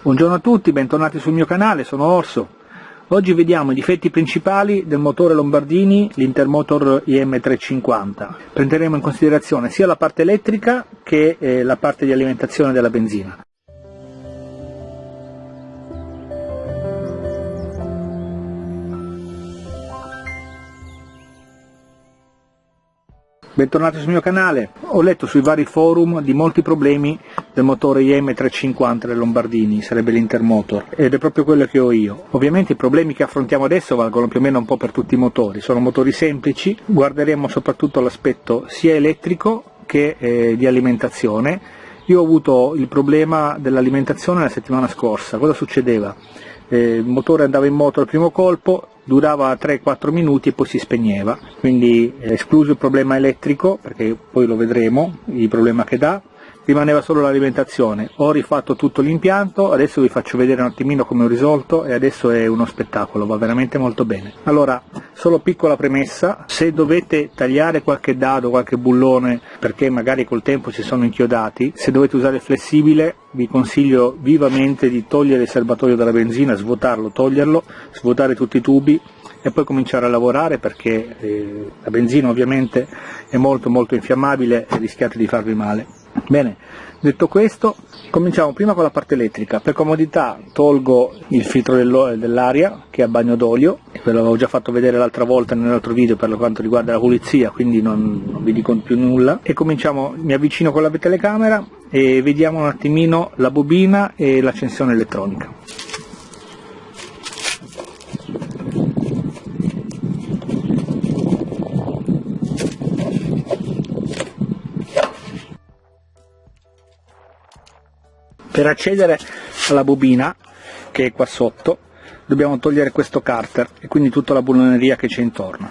Buongiorno a tutti, bentornati sul mio canale, sono Orso. Oggi vediamo i difetti principali del motore Lombardini, l'Intermotor IM350. Prenderemo in considerazione sia la parte elettrica che eh, la parte di alimentazione della benzina. Bentornati sul mio canale, ho letto sui vari forum di molti problemi del motore IM350 del Lombardini, sarebbe l'Intermotor, ed è proprio quello che ho io. Ovviamente i problemi che affrontiamo adesso valgono più o meno un po' per tutti i motori, sono motori semplici, guarderemo soprattutto l'aspetto sia elettrico che eh, di alimentazione. Io ho avuto il problema dell'alimentazione la settimana scorsa, cosa succedeva? Eh, il motore andava in moto al primo colpo, durava 3-4 minuti e poi si spegneva, quindi escluso il problema elettrico, perché poi lo vedremo, il problema che dà, rimaneva solo l'alimentazione. Ho rifatto tutto l'impianto, adesso vi faccio vedere un attimino come ho risolto e adesso è uno spettacolo, va veramente molto bene. Allora, solo piccola premessa, se dovete tagliare qualche dado, qualche bullone, perché magari col tempo si sono inchiodati, se dovete usare il flessibile vi consiglio vivamente di togliere il serbatoio dalla benzina, svuotarlo, toglierlo, svuotare tutti i tubi e poi cominciare a lavorare perché eh, la benzina ovviamente è molto molto infiammabile e rischiate di farvi male. Bene, detto questo, cominciamo prima con la parte elettrica. Per comodità tolgo il filtro dell'aria che è a bagno d'olio, ve l'avevo già fatto vedere l'altra volta nell'altro video per quanto riguarda la pulizia, quindi non, non vi dico più nulla. E cominciamo, mi avvicino con la telecamera e vediamo un attimino la bobina e l'accensione elettronica. Per accedere alla bobina, che è qua sotto, dobbiamo togliere questo carter e quindi tutta la bulloneria che c'è intorno.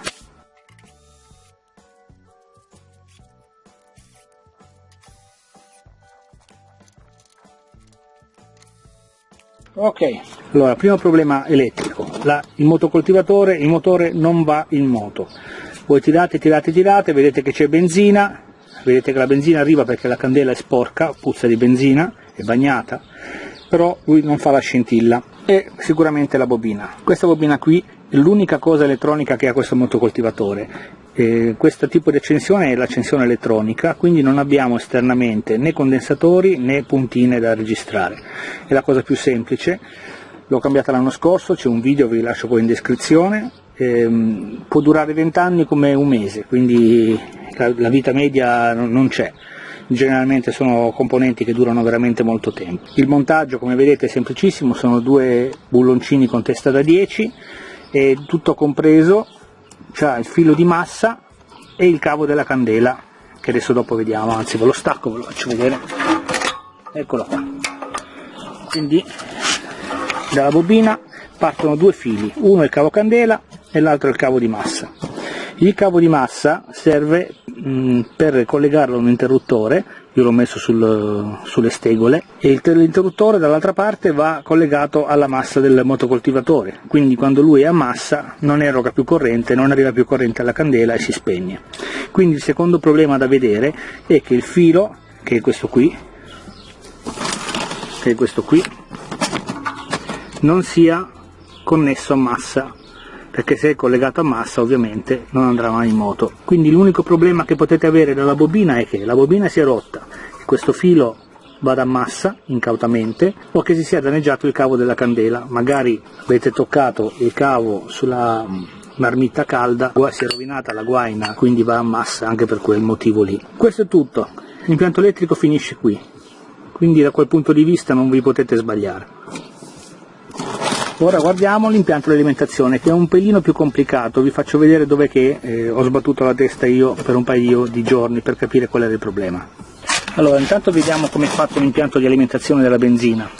Ok, allora, primo problema elettrico, La, il motocoltivatore, il motore non va in moto. Voi tirate, tirate, tirate, vedete che c'è benzina, vedete che la benzina arriva perché la candela è sporca, puzza di benzina, è bagnata, però lui non fa la scintilla e sicuramente la bobina. Questa bobina qui è l'unica cosa elettronica che ha questo motocoltivatore. Eh, questo tipo di accensione è l'accensione elettronica, quindi non abbiamo esternamente né condensatori né puntine da registrare. È la cosa più semplice, l'ho cambiata l'anno scorso, c'è un video, vi lascio poi in descrizione, eh, può durare 20 anni come un mese, quindi la, la vita media non c'è generalmente sono componenti che durano veramente molto tempo. Il montaggio come vedete è semplicissimo, sono due bulloncini con testa da 10 e tutto compreso c'è il filo di massa e il cavo della candela che adesso dopo vediamo, anzi ve lo stacco, ve lo faccio vedere, eccolo qua. Quindi dalla bobina partono due fili, uno è il cavo candela e l'altro il cavo di massa. Il cavo di massa serve mm, per collegarlo a un interruttore, io l'ho messo sul, sulle stegole, e l'interruttore dall'altra parte va collegato alla massa del motocoltivatore, quindi quando lui è a massa non eroga più corrente, non arriva più corrente alla candela e si spegne. Quindi il secondo problema da vedere è che il filo, che è questo qui, che è questo qui, non sia connesso a massa perché se è collegato a massa ovviamente non andrà mai in moto. Quindi l'unico problema che potete avere dalla bobina è che la bobina si è rotta questo filo vada a massa incautamente o che si sia danneggiato il cavo della candela, magari avete toccato il cavo sulla marmitta calda, si è rovinata la guaina, quindi va a massa anche per quel motivo lì. Questo è tutto, l'impianto elettrico finisce qui, quindi da quel punto di vista non vi potete sbagliare. Ora guardiamo l'impianto di alimentazione che è un pelino più complicato, vi faccio vedere dove che eh, ho sbattuto la testa io per un paio di giorni per capire qual era il problema. Allora intanto vediamo come è fatto l'impianto di alimentazione della benzina.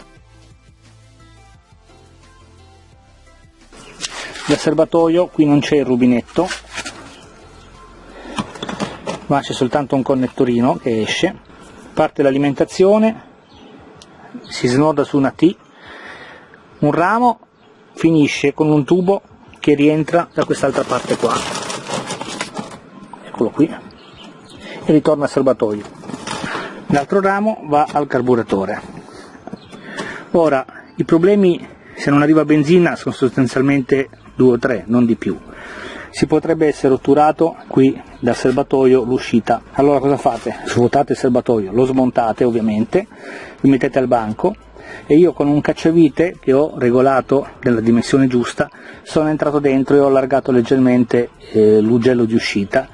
Dal serbatoio qui non c'è il rubinetto, ma c'è soltanto un connettorino che esce, parte l'alimentazione, si snoda su una T, un ramo finisce con un tubo che rientra da quest'altra parte qua eccolo qui e ritorna al serbatoio l'altro ramo va al carburatore ora i problemi se non arriva benzina sono sostanzialmente due o tre, non di più. Si potrebbe essere otturato qui dal serbatoio l'uscita. Allora cosa fate? Svuotate il serbatoio, lo smontate ovviamente, vi mettete al banco e io con un cacciavite che ho regolato nella dimensione giusta sono entrato dentro e ho allargato leggermente eh, l'ugello di uscita.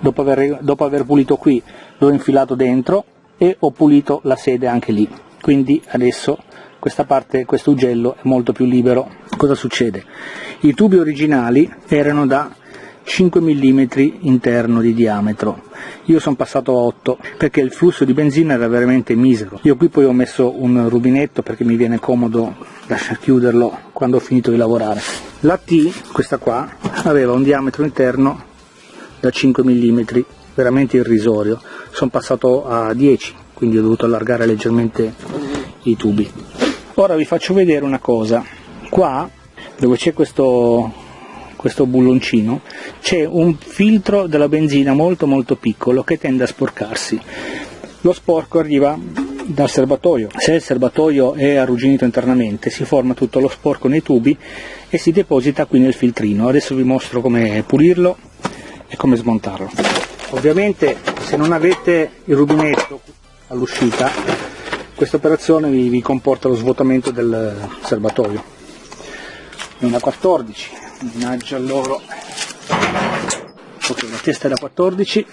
Dopo aver, dopo aver pulito qui l'ho infilato dentro e ho pulito la sede anche lì. Quindi adesso questa parte, questo ugello è molto più libero. Cosa succede? I tubi originali erano da 5 mm interno di diametro, io sono passato a 8 perché il flusso di benzina era veramente misero. Io qui poi ho messo un rubinetto perché mi viene comodo lasciare chiuderlo quando ho finito di lavorare. La T, questa qua, aveva un diametro interno da 5 mm, veramente irrisorio. Sono passato a 10, quindi ho dovuto allargare leggermente i tubi. Ora vi faccio vedere una cosa. Qua, dove c'è questo, questo bulloncino, c'è un filtro della benzina molto molto piccolo che tende a sporcarsi. Lo sporco arriva dal serbatoio. Se il serbatoio è arrugginito internamente si forma tutto lo sporco nei tubi e si deposita qui nel filtrino. Adesso vi mostro come pulirlo e come smontarlo. Ovviamente se non avete il rubinetto all'uscita questa operazione vi, comporta lo svuotamento del serbatoio. Una 14, mannaggia loro. Ok, la testa è da 14.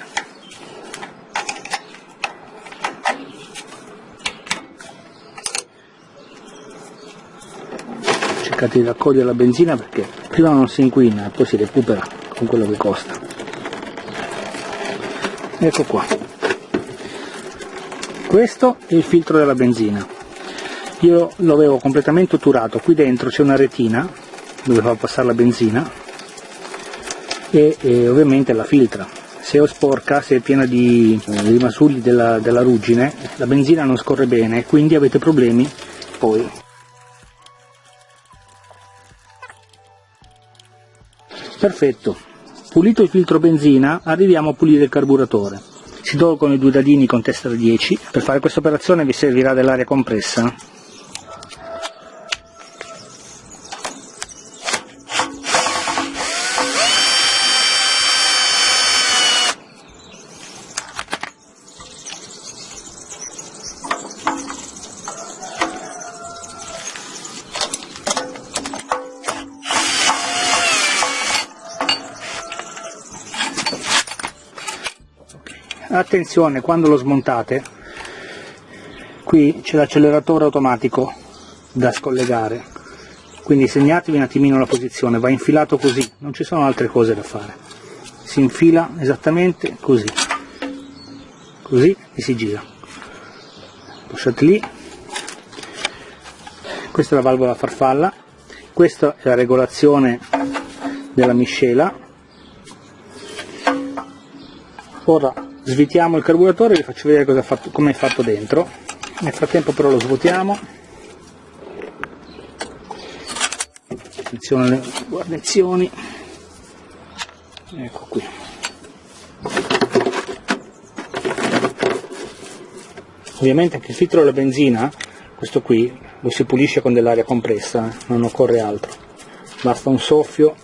Cercate di raccogliere la benzina perché prima non si inquina e poi si recupera con quello che costa. Ecco qua questo è il filtro della benzina io lo avevo completamente otturato qui dentro c'è una retina dove fa passare la benzina e, e, ovviamente la filtra. Se è sporca, se è piena di eh, rimasugli della, della ruggine la benzina non scorre bene quindi avete problemi poi. Perfetto. Pulito il filtro benzina arriviamo a pulire il carburatore. Si tolgono i due dadini con testa da 10 per fare questa operazione vi servirà dell'aria compressa attenzione quando lo smontate qui c'è l'acceleratore automatico da scollegare. Quindi segnatevi un attimino la posizione va infilato così non ci sono altre cose da fare. Si infila esattamente così. Così e si gira. Lasciate lì. Questa è la valvola farfalla. Questa è la regolazione della miscela. Ora svitiamo il carburatore e vi faccio vedere come è fatto dentro. Nel frattempo però lo svuotiamo. Attenzione alle guarnizioni. Ecco qui. Ovviamente anche il filtro della benzina questo qui lo si pulisce con dell'aria compressa eh, non occorre altro. Basta un soffio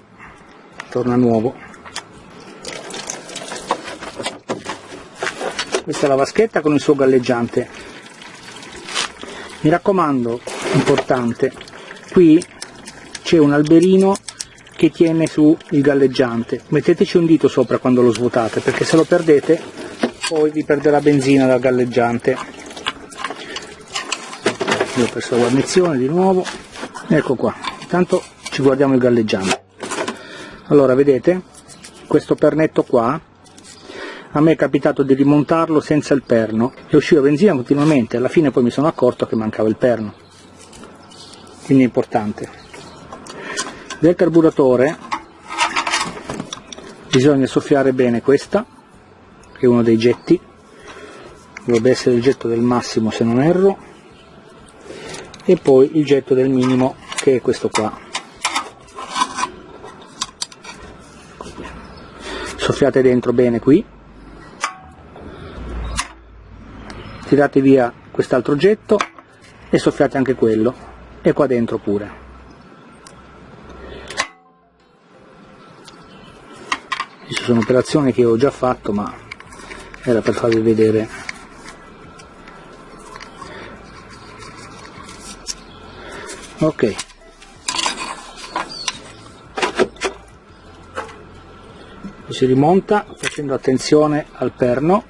torna nuovo questa è la vaschetta con il suo galleggiante. Mi raccomando importante qui c'è un alberino che tiene su il galleggiante. Metteteci un dito sopra quando lo svuotate perché se lo perdete poi vi perderà benzina dal galleggiante. Io ho perso la guarnizione di nuovo. Ecco qua. Intanto ci guardiamo il galleggiante. Allora vedete? Questo pernetto qua a me è capitato di rimontarlo senza il perno. E usciva benzina continuamente, alla fine poi mi sono accorto che mancava il perno, quindi è importante. Del carburatore bisogna soffiare bene questa, che è uno dei getti, dovrebbe essere il getto del massimo se non erro, e poi il getto del minimo che è questo qua. Soffiate dentro bene qui tirate via quest'altro getto e soffiate anche quello e qua dentro pure. Queste sono operazioni che ho già fatto ma era per farvi vedere. Ok. Si rimonta facendo attenzione al perno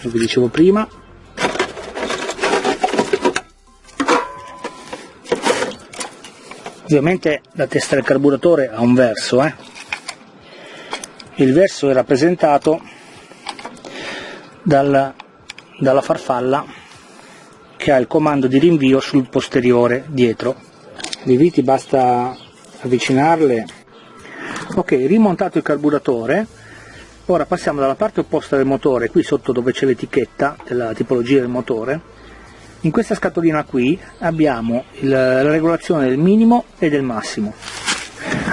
come vi dicevo prima ovviamente la testa del carburatore ha un verso eh? il verso è rappresentato dal, dalla farfalla che ha il comando di rinvio sul posteriore dietro. Le viti basta avvicinarle. Ok rimontato il carburatore. Ora passiamo dalla parte opposta del motore qui sotto dove c'è l'etichetta della tipologia del motore in questa scatolina qui abbiamo il, la regolazione del minimo e del massimo.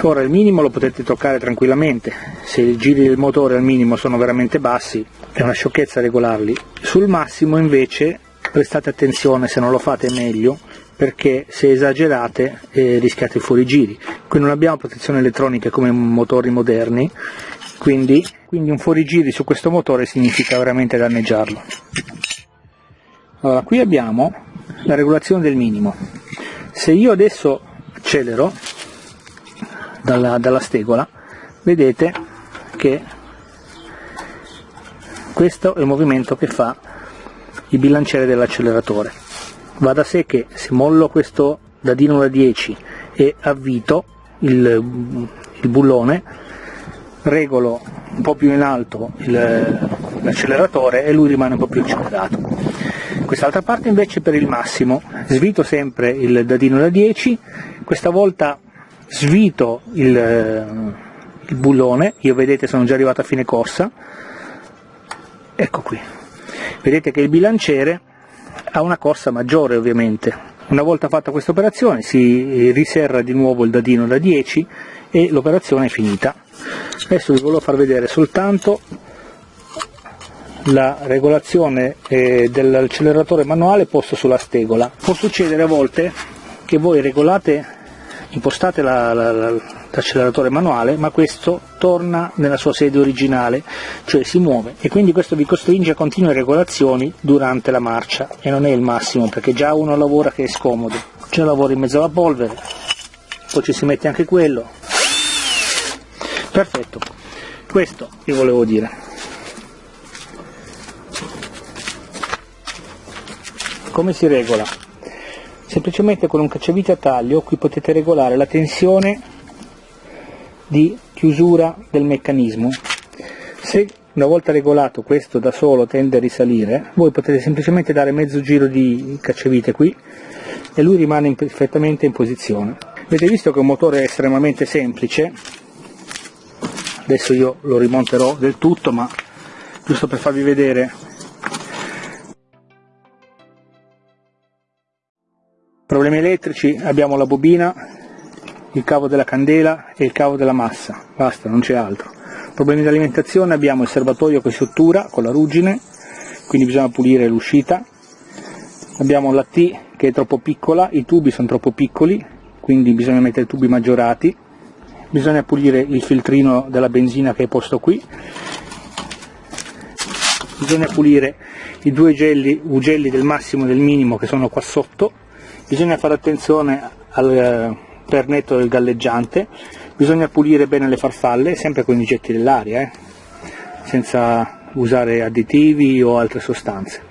Ora il minimo lo potete toccare tranquillamente. Se i giri del motore al minimo sono veramente bassi è una sciocchezza regolarli. Sul massimo invece prestate attenzione se non lo fate meglio perché se esagerate eh, rischiate i fuorigiri qui non abbiamo protezione elettronica come motori moderni quindi, quindi un fuorigiri su questo motore significa veramente danneggiarlo. Allora, qui abbiamo la regolazione del minimo. Se io adesso accelero dalla, dalla stegola, vedete che questo è il movimento che fa il bilanciere dell'acceleratore. Va da sé che se mollo questo dadino da 10 e avvito il, il bullone, regolo un po' più in alto l'acceleratore e lui rimane un po' più accelerato. Quest'altra parte invece per il massimo, svito sempre il dadino da 10, questa volta svito il, il bullone, io vedete sono già arrivato a fine corsa, ecco qui, vedete che il bilanciere ha una corsa maggiore ovviamente, una volta fatta questa operazione si riserra di nuovo il dadino da 10 e l'operazione è finita. Adesso vi volevo far vedere soltanto la regolazione eh, dell'acceleratore manuale posto sulla stegola può succedere a volte che voi regolate impostate l'acceleratore la, la, manuale ma questo torna nella sua sede originale cioè si muove. E quindi questo vi costringe a continue regolazioni durante la marcia. E non è il massimo perché già uno lavora che è scomodo. Già lavora in mezzo alla polvere poi ci si mette anche quello. Perfetto. Questo vi volevo dire come si regola? Semplicemente con un cacciavite a taglio qui potete regolare la tensione di chiusura del meccanismo. Se una volta regolato questo da solo tende a risalire voi potete semplicemente dare mezzo giro di cacciavite qui e lui rimane perfettamente in posizione. Avete visto che è un motore estremamente semplice? Adesso io lo rimonterò del tutto ma giusto per farvi vedere problemi elettrici abbiamo la bobina il cavo della candela e il cavo della massa. Basta non c'è altro. Problemi di alimentazione abbiamo il serbatoio che si ottura con la ruggine quindi bisogna pulire l'uscita. Abbiamo la T che è troppo piccola i tubi sono troppo piccoli quindi bisogna mettere tubi maggiorati. Bisogna pulire il filtrino della benzina che è posto qui. Bisogna pulire i due gelli, ugelli del massimo e del minimo che sono qua sotto bisogna fare attenzione al eh, pernetto del galleggiante. Bisogna pulire bene le farfalle sempre con i getti dell'aria eh, senza usare additivi o altre sostanze.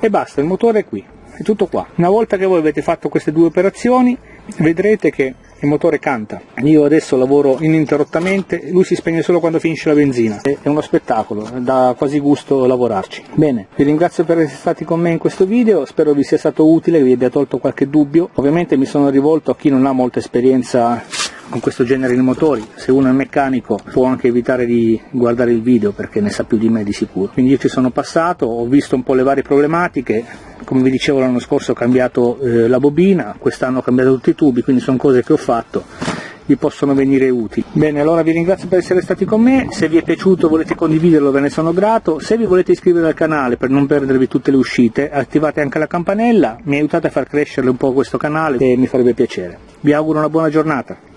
E basta, il motore è qui, è tutto qua. Una volta che voi avete fatto queste due operazioni vedrete che il motore canta. Io adesso lavoro ininterrottamente, lui si spegne solo quando finisce la benzina. È uno spettacolo, dà quasi gusto lavorarci. Bene, vi ringrazio per essere stati con me in questo video, spero vi sia stato utile, vi abbia tolto qualche dubbio. Ovviamente mi sono rivolto a chi non ha molta esperienza con questo genere di motori, se uno è meccanico può anche evitare di guardare il video perché ne sa più di me di sicuro. Quindi io ci sono passato, ho visto un po' le varie problematiche, come vi dicevo l'anno scorso ho cambiato eh, la bobina, quest'anno ho cambiato tutti i tubi, quindi sono cose che ho fatto vi possono venire utili. Bene, allora vi ringrazio per essere stati con me, se vi è piaciuto volete condividerlo ve ne sono grato, se vi volete iscrivere al canale per non perdervi tutte le uscite, attivate anche la campanella, mi aiutate a far crescere un po' questo canale e mi farebbe piacere. Vi auguro una buona giornata.